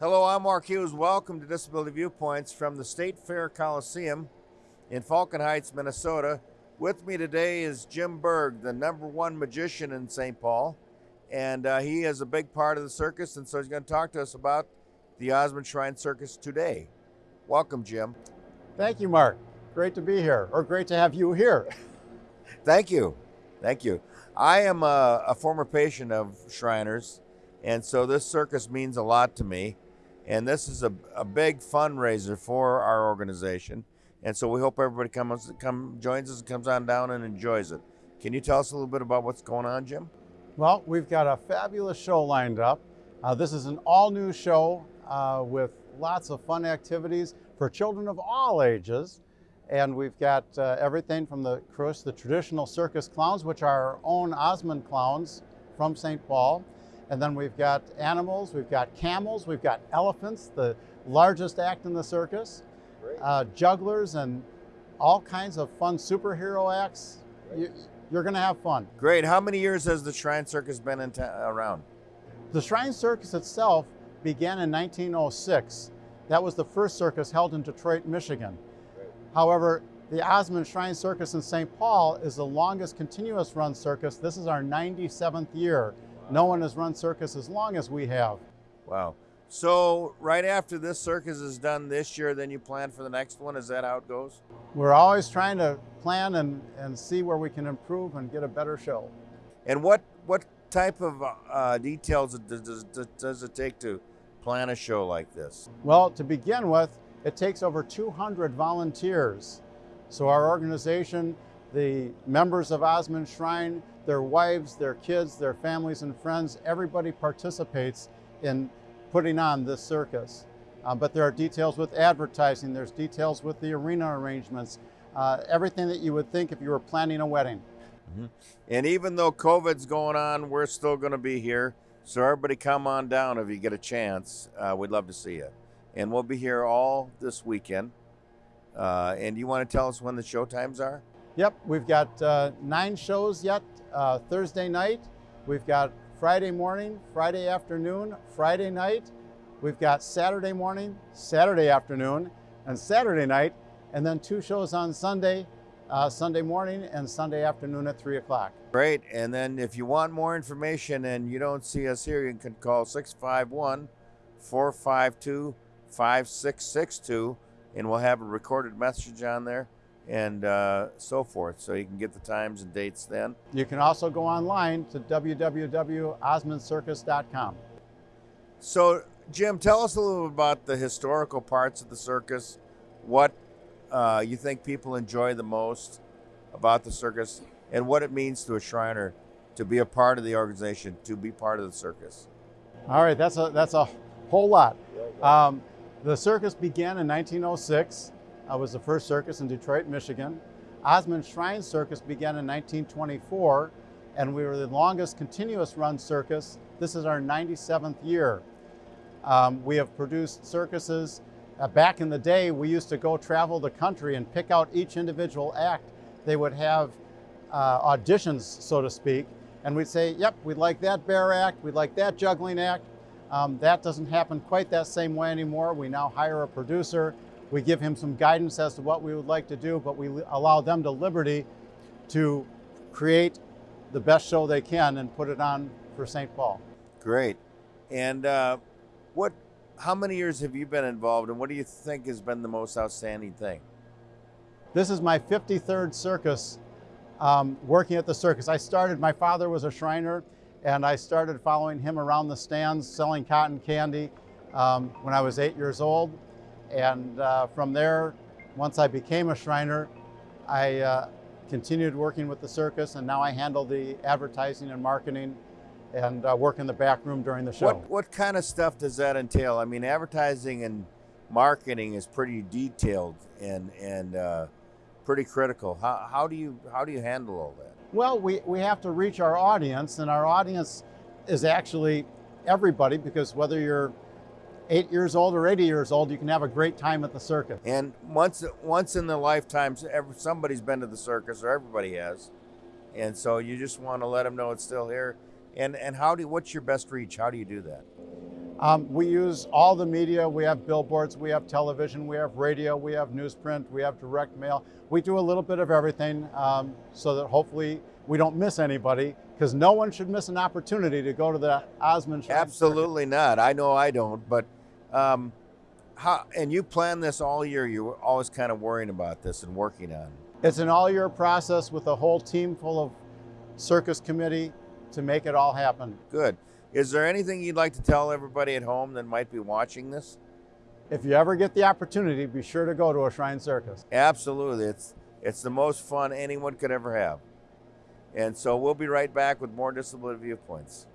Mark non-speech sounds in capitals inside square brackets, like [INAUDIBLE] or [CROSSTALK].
Hello, I'm Mark Hughes. Welcome to Disability Viewpoints from the State Fair Coliseum in Falcon Heights, Minnesota. With me today is Jim Berg, the number one magician in St. Paul. And uh, he is a big part of the circus, and so he's going to talk to us about the Osman Shrine Circus today. Welcome, Jim. Thank you, Mark. Great to be here, or great to have you here. [LAUGHS] Thank you. Thank you. I am a, a former patient of Shriners, and so this circus means a lot to me. And this is a, a big fundraiser for our organization. And so we hope everybody comes, come joins us, and comes on down and enjoys it. Can you tell us a little bit about what's going on, Jim? Well, we've got a fabulous show lined up. Uh, this is an all-new show uh, with lots of fun activities for children of all ages. And we've got uh, everything from the, of the traditional circus clowns, which are our own Osman clowns from St. Paul. And then we've got animals, we've got camels, we've got elephants, the largest act in the circus, uh, jugglers, and all kinds of fun superhero acts. You, are going to have fun. Great. How many years has the Shrine Circus been in around? The Shrine Circus itself began in 1906. That was the first circus held in Detroit, Michigan. However, the Osman Shrine Circus in St. Paul is the longest continuous run circus. This is our 97th year. No one has run circus as long as we have. Wow. So right after this circus is done this year, then you plan for the next one? Is that how it goes? We're always trying to plan and, and see where we can improve and get a better show. And what, what type of uh, details does, does, does it take to plan a show like this? Well, to begin with, it takes over 200 volunteers. So our organization, the members of Osman Shrine, their wives, their kids, their families and friends, everybody participates in putting on this circus. Uh, but there are details with advertising, there's details with the arena arrangements, uh, everything that you would think if you were planning a wedding. Mm -hmm. And even though COVID's going on, we're still going to be here. So everybody come on down if you get a chance. Uh, we'd love to see you. And we'll be here all this weekend. Uh, and you want to tell us when the show times are? Yep, we've got uh, nine shows yet uh, Thursday night. We've got Friday morning, Friday afternoon, Friday night. We've got Saturday morning, Saturday afternoon, and Saturday night, and then two shows on Sunday, uh, Sunday morning and Sunday afternoon at 3 o'clock. Great. And then if you want more information and you don't see us here, you can call 651 452 5662 and we'll have a recorded message on there and uh, so forth. So you can get the times and dates then. You can also go online to www.osmancircus.com. So, Jim, tell us a little about the historical parts of the circus, what uh, you think people enjoy the most about the circus, and what it means to a Shriner to be a part of the organization, to be part of the circus. All right, that's a, that's a whole lot. Um, the circus began in 1906 uh, was the first circus in Detroit, Michigan. Osman Shrine Circus began in 1924, and we were the longest continuous run circus. This is our 97th year. Um, we have produced circuses. Uh, back in the day, we used to go travel the country and pick out each individual act. They would have uh, auditions, so to speak, and we'd say, yep, we'd like that bear act, we'd like that juggling act. Um, that doesn't happen quite that same way anymore. We now hire a producer we give him some guidance as to what we would like to do, but we allow them the liberty to create the best show they can and put it on for St. Paul. Great. And uh, what? how many years have you been involved and what do you think has been the most outstanding thing? This is my 53rd circus um, working at the circus. I started, my father was a Shriner and I started following him around the stands selling cotton candy um, when I was eight years old. And uh, from there, once I became a Shriner, I uh, continued working with the circus and now I handle the advertising and marketing and uh, work in the back room during the show. What, what kind of stuff does that entail? I mean, advertising and marketing is pretty detailed and, and uh, pretty critical. How, how, do you, how do you handle all that? Well, we, we have to reach our audience and our audience is actually everybody because whether you're eight years old or 80 years old, you can have a great time at the circus. And once once in their lifetime, somebody's been to the circus, or everybody has. And so you just want to let them know it's still here. And and how do what's your best reach? How do you do that? Um, we use all the media. We have billboards, we have television, we have radio, we have newsprint, we have direct mail. We do a little bit of everything um, so that hopefully we don't miss anybody because no one should miss an opportunity to go to the Osman Shrine Absolutely not. I know I don't, but um, how? And you plan this all year. You were always kind of worrying about this and working on. it. It's an all-year process with a whole team full of circus committee to make it all happen. Good. Is there anything you'd like to tell everybody at home that might be watching this? If you ever get the opportunity, be sure to go to a Shrine Circus. Absolutely. It's it's the most fun anyone could ever have. And so we'll be right back with more disability viewpoints.